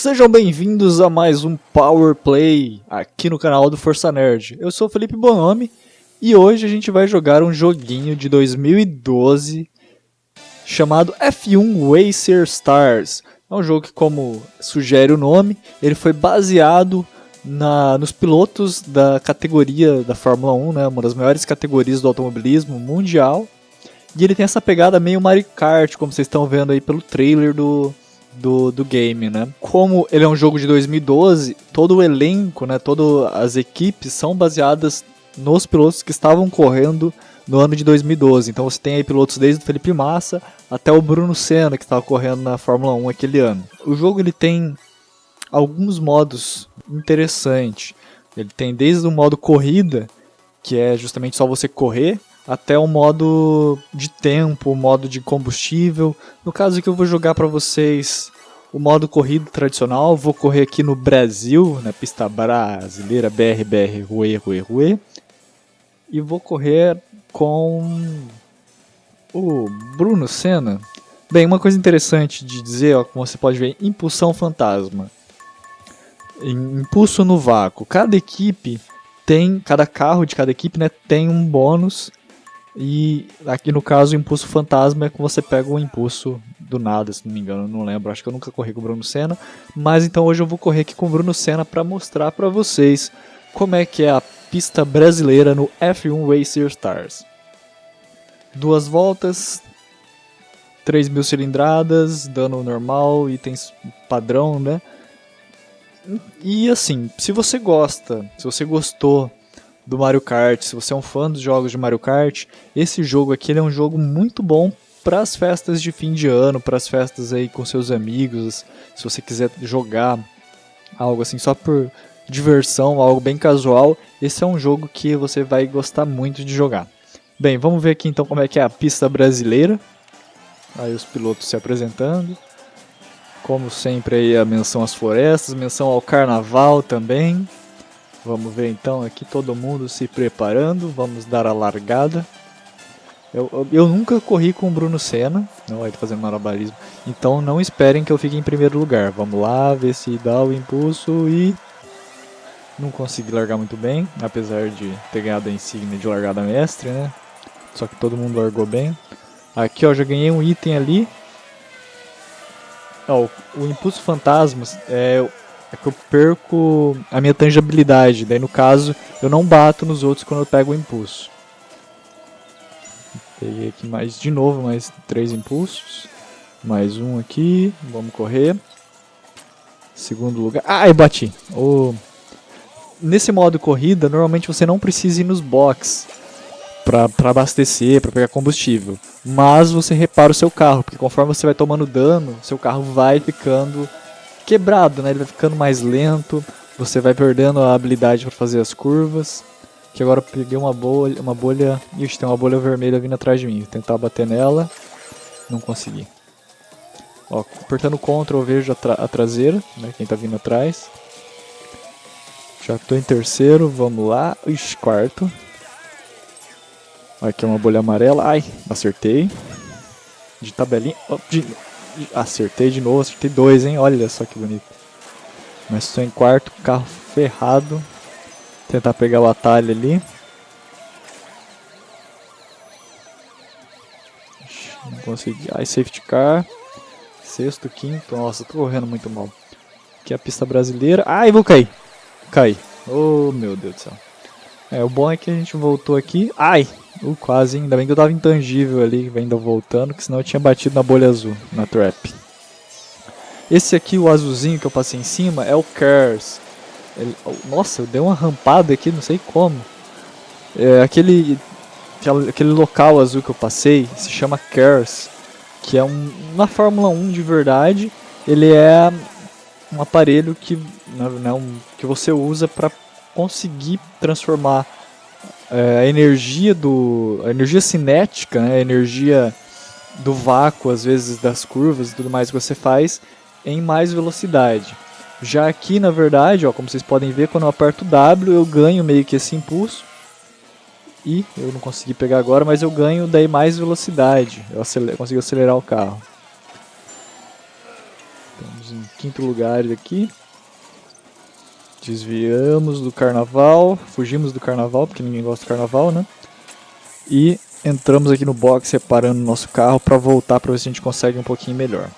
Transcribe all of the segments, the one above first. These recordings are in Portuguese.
Sejam bem-vindos a mais um Power Play aqui no canal do Força Nerd. Eu sou Felipe Bonomi e hoje a gente vai jogar um joguinho de 2012 chamado F1 Racer Stars. É um jogo que, como sugere o nome, ele foi baseado na, nos pilotos da categoria da Fórmula 1, né, uma das maiores categorias do automobilismo mundial. E ele tem essa pegada meio Mario Kart, como vocês estão vendo aí pelo trailer do, do, do game, né? Como ele é um jogo de 2012, todo o elenco, né, todas as equipes são baseadas nos pilotos que estavam correndo no ano de 2012. Então você tem aí pilotos desde o Felipe Massa até o Bruno Senna que estava correndo na Fórmula 1 aquele ano. O jogo ele tem alguns modos interessantes. Ele tem desde o modo corrida, que é justamente só você correr, até o modo de tempo, o modo de combustível. No caso que eu vou jogar para vocês o modo corrida tradicional, vou correr aqui no Brasil, na pista brasileira BRBR Rue Rue Rue. E vou correr com o Bruno Senna. Bem, uma coisa interessante de dizer, ó, como você pode ver, impulsão fantasma. Impulso no vácuo. Cada equipe tem, cada carro de cada equipe né, tem um bônus e aqui no caso, o impulso fantasma é que você pega o impulso do nada, se não me engano, não lembro, acho que eu nunca corri com o Bruno Senna, mas então hoje eu vou correr aqui com o Bruno Senna para mostrar para vocês como é que é a pista brasileira no F1 Racer Stars. Duas voltas, 3 mil cilindradas, dano normal, itens padrão, né? E assim, se você gosta, se você gostou do Mario Kart, se você é um fã dos jogos de Mario Kart, esse jogo aqui é um jogo muito bom para as festas de fim de ano, para as festas aí com seus amigos, se você quiser jogar algo assim só por diversão, algo bem casual, esse é um jogo que você vai gostar muito de jogar. Bem, vamos ver aqui então como é que é a pista brasileira. Aí os pilotos se apresentando. Como sempre aí a menção às florestas, menção ao carnaval também. Vamos ver então aqui todo mundo se preparando, vamos dar a largada. Eu, eu, eu nunca corri com o Bruno Senna, não vai fazendo malabarismo, então não esperem que eu fique em primeiro lugar. Vamos lá, ver se dá o impulso e... Não consegui largar muito bem, apesar de ter ganhado a insígnia de largada mestre, né? Só que todo mundo largou bem. Aqui ó, já ganhei um item ali. Ó, o, o impulso fantasmas é é que eu perco a minha tangibilidade. Daí no caso, eu não bato nos outros quando eu pego o impulso. Peguei aqui mais de novo, mais três impulsos. Mais um aqui, vamos correr. Segundo lugar. Ah, eu bati! Oh. Nesse modo corrida, normalmente você não precisa ir nos box para abastecer, para pegar combustível. Mas você repara o seu carro, porque conforme você vai tomando dano, seu carro vai ficando quebrado, né? Ele vai ficando mais lento, você vai perdendo a habilidade para fazer as curvas. Que agora eu peguei uma bolha, uma bolha, ixi, tem uma bolha vermelha vindo atrás de mim. Vou tentar bater nela, não consegui. Ó, apertando Ctrl eu vejo a, tra a traseira, né? Quem tá vindo atrás. Já estou em terceiro, vamos lá. Ixi, quarto. Aqui é uma bolha amarela. Ai, acertei. De tabelinha. Oh, de Acertei de novo, acertei dois, hein? Olha só que bonito. Mas estou em quarto, carro ferrado. Tentar pegar o atalho ali. Não consegui. Ai, safety car. Sexto, quinto. Nossa, tô correndo muito mal. Aqui é a pista brasileira. Ai, vou cair. Caí. Oh, meu Deus do céu. É, o bom é que a gente voltou aqui. Ai, Uh, quase? Ainda bem que eu tava intangível ali, ainda voltando, que senão eu tinha batido na bolha azul, na trap. Esse aqui, o azulzinho que eu passei em cima, é o Cares. Ele, nossa, eu dei uma rampada aqui, não sei como. É, aquele, aquele local azul que eu passei se chama Cares, que é um, uma Fórmula 1 de verdade. Ele é um aparelho que, né, um, que você usa para conseguir transformar é, a energia do a energia cinética, né, a energia do vácuo, às vezes das curvas e tudo mais que você faz, em mais velocidade. Já aqui, na verdade, ó, como vocês podem ver, quando eu aperto W, eu ganho meio que esse impulso. E eu não consegui pegar agora, mas eu ganho daí mais velocidade. Eu acelero, consigo acelerar o carro. Estamos em quinto lugar aqui. Desviamos do carnaval, fugimos do carnaval, porque ninguém gosta do carnaval, né? E entramos aqui no box separando nosso carro para voltar para ver se a gente consegue um pouquinho melhor.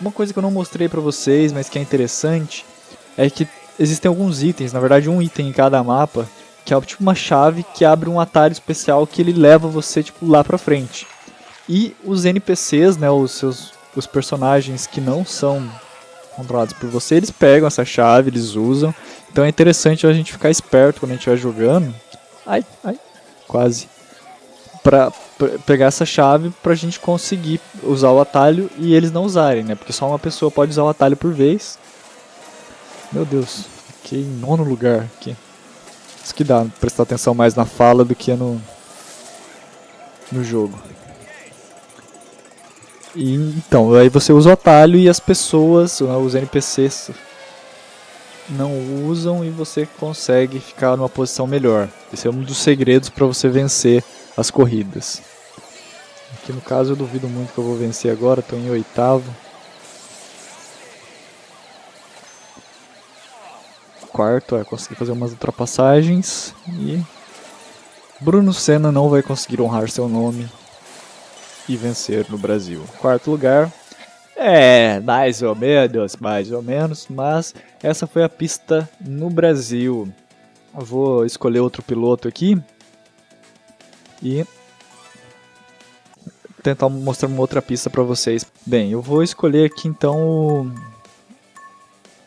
Uma coisa que eu não mostrei para vocês, mas que é interessante, é que existem alguns itens, na verdade um item em cada mapa, que é tipo uma chave que abre um atalho especial que ele leva você tipo lá para frente. E os NPCs, né, os seus os personagens que não são controlados por você, eles pegam essa chave, eles usam. Então é interessante a gente ficar esperto quando a gente estiver jogando. Ai, ai, quase para pegar essa chave para a gente conseguir usar o atalho e eles não usarem, né? Porque só uma pessoa pode usar o atalho por vez. Meu Deus, fiquei em nono lugar aqui. Isso que dá, prestar atenção mais na fala do que no, no jogo. E, então, aí você usa o atalho e as pessoas, os NPCs, não usam e você consegue ficar numa posição melhor. Esse é um dos segredos para você vencer as corridas. Aqui no caso eu duvido muito que eu vou vencer agora, estou em oitavo. Quarto, é, consegui fazer umas ultrapassagens e Bruno Senna não vai conseguir honrar seu nome e vencer no Brasil. Quarto lugar, é, mais ou menos, mais ou menos, mas essa foi a pista no Brasil. Eu vou escolher outro piloto aqui e tentar mostrar uma outra pista para vocês. Bem, eu vou escolher aqui então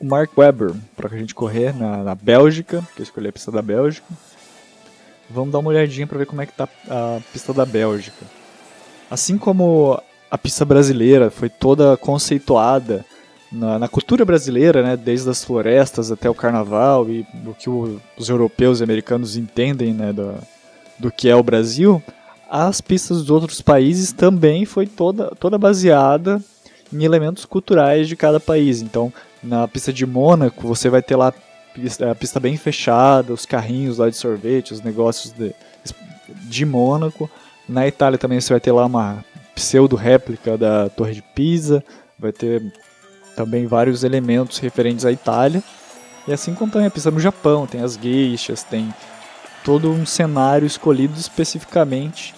o Mark Webber para a gente correr na, na Bélgica, que eu escolhi a pista da Bélgica. Vamos dar uma olhadinha para ver como é que tá a pista da Bélgica. Assim como a pista brasileira foi toda conceituada na, na, cultura brasileira, né, desde as florestas até o carnaval e o que o, os europeus e americanos entendem né, da, do que é o Brasil, as pistas dos outros países também foi toda, toda baseada em elementos culturais de cada país. Então, na pista de Mônaco, você vai ter lá a pista bem fechada, os carrinhos lá de sorvete, os negócios de, de Mônaco. Na Itália também você vai ter lá uma pseudo-réplica da Torre de Pisa, vai ter também vários elementos referentes à Itália. E assim como também a pista no Japão, tem as gueixas, tem todo um cenário escolhido especificamente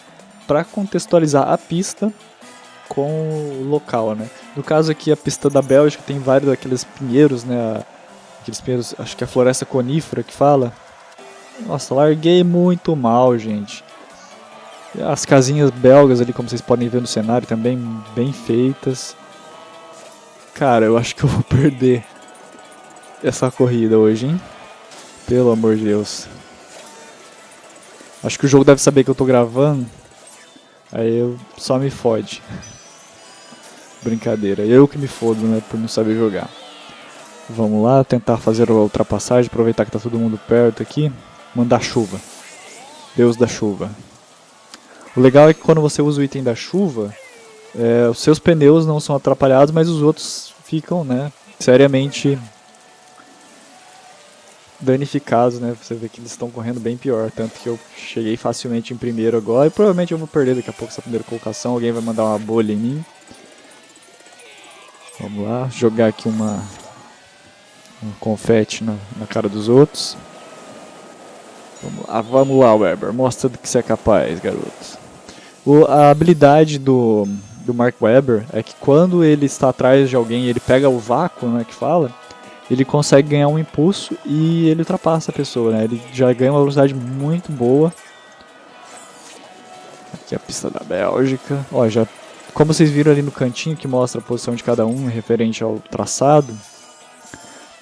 para contextualizar a pista com o local, né? No caso aqui a pista da Bélgica tem vários daqueles pinheiros, né? Aqueles pinheiros, acho que é a floresta conífera que fala. Nossa, larguei muito mal, gente. As casinhas belgas ali, como vocês podem ver no cenário, também bem feitas. Cara, eu acho que eu vou perder essa corrida hoje, hein? Pelo amor de Deus. Acho que o jogo deve saber que eu tô gravando. Aí eu só me fode. Brincadeira. Eu que me fodo, né? Por não saber jogar. Vamos lá, tentar fazer a ultrapassagem, aproveitar que tá todo mundo perto aqui. Mandar chuva. Deus da chuva. O legal é que quando você usa o item da chuva, é, os seus pneus não são atrapalhados, mas os outros ficam, né? Seriamente danificados, né? Você vê que eles estão correndo bem pior, tanto que eu cheguei facilmente em primeiro agora e provavelmente eu vou perder daqui a pouco essa primeira colocação, alguém vai mandar uma bolha em mim. Vamos lá, jogar aqui uma um confete na, na cara dos outros. Vamos lá, vamos lá, Weber, mostra do que você é capaz, garoto. O, a habilidade do, do Mark Webber é que quando ele está atrás de alguém ele pega o vácuo, né, que fala, ele consegue ganhar um impulso e ele ultrapassa a pessoa, né? Ele já ganha uma velocidade muito boa. Aqui é a pista da Bélgica. Ó, já, como vocês viram ali no cantinho que mostra a posição de cada um referente ao traçado,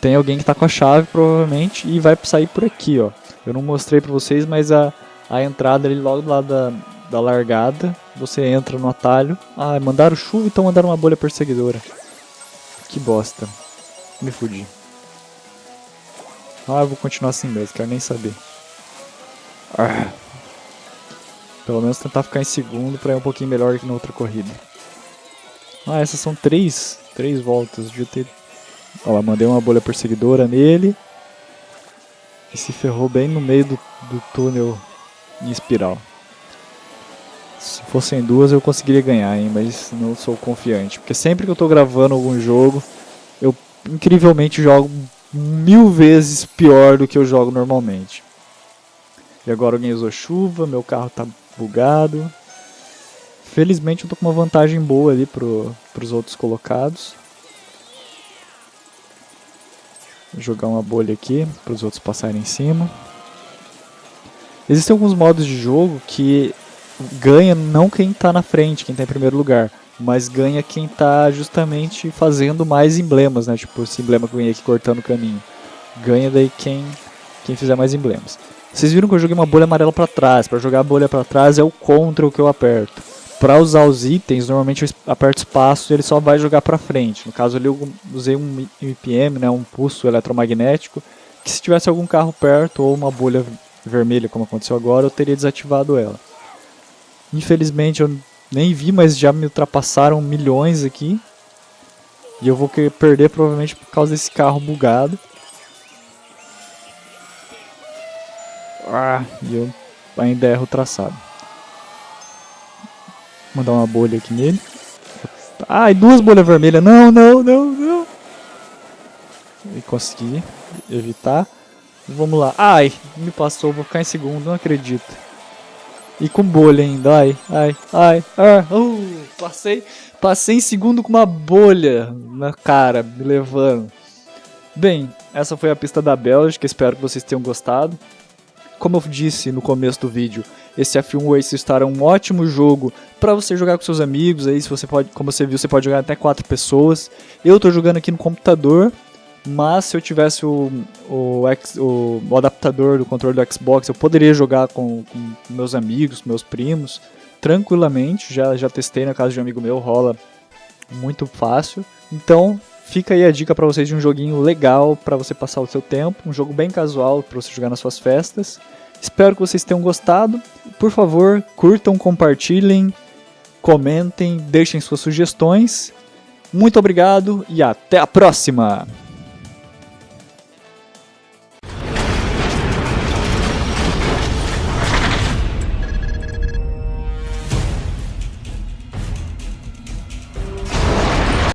tem alguém que está com a chave provavelmente e vai sair por aqui, ó. Eu não mostrei para vocês, mas a, a entrada ali logo do lado da, da largada, você entra no atalho. Ah, mandaram chuva, então mandaram uma bolha perseguidora. Que bosta. Me fudi. Ah, eu vou continuar assim mesmo, quero nem saber. Ah. Pelo menos tentar ficar em segundo para ir um pouquinho melhor que na outra corrida. Ah, essas são três, três voltas. Devia ter... Olha lá, mandei uma bolha perseguidora nele. E se ferrou bem no meio do, do túnel em espiral. Se fossem duas eu conseguiria ganhar, hein, mas não sou confiante. Porque sempre que eu estou gravando algum jogo, eu incrivelmente jogo mil vezes pior do que eu jogo normalmente. E agora alguém usou chuva, meu carro tá bugado. Felizmente eu tô com uma vantagem boa ali pro, pros outros colocados. Vou jogar uma bolha aqui para os outros passarem em cima. Existem alguns modos de jogo que ganha não quem está na frente, quem está em primeiro lugar, mas ganha quem está justamente fazendo mais emblemas, né? Tipo esse emblema que eu ganhei aqui cortando o caminho. Ganha daí quem, quem fizer mais emblemas. Vocês viram que eu joguei uma bolha amarela para trás. Para jogar a bolha para trás é o contra que eu aperto. Para usar os itens, normalmente eu aperto espaço e ele só vai jogar para frente. No caso ali eu usei um IPM, né, um pulso eletromagnético, que se tivesse algum carro perto ou uma bolha vermelha, como aconteceu agora, eu teria desativado ela. Infelizmente eu nem vi, mas já me ultrapassaram milhões aqui. E eu vou perder provavelmente por causa desse carro bugado. Ah, e eu ainda erro o traçado. Vou mandar uma bolha aqui nele. Ai, duas bolhas vermelhas. Não, não, não, não. E consegui evitar. Vamos lá. Ai, me passou. Vou ficar em segundo. Não acredito. E com bolha ainda. Ai, ai, ai. Ah, uh, passei, passei em segundo com uma bolha na cara, me levando. Bem, essa foi a pista da Bélgica. Espero que vocês tenham gostado. Como eu disse no começo do vídeo, esse F1 Race Star é um ótimo jogo para você jogar com seus amigos. Aí, se você pode, como você viu, você pode jogar até quatro pessoas. Eu estou jogando aqui no computador, mas se eu tivesse o, o, o, o, adaptador do controle do Xbox, eu poderia jogar com, com meus amigos, meus primos, tranquilamente. Já, já testei na casa de um amigo meu, rola muito fácil. Então, fica aí a dica para vocês de um joguinho legal para você passar o seu tempo, um jogo bem casual para você jogar nas suas festas. Espero que vocês tenham gostado. Por favor, curtam, compartilhem, comentem, deixem suas sugestões. Muito obrigado e até a próxima!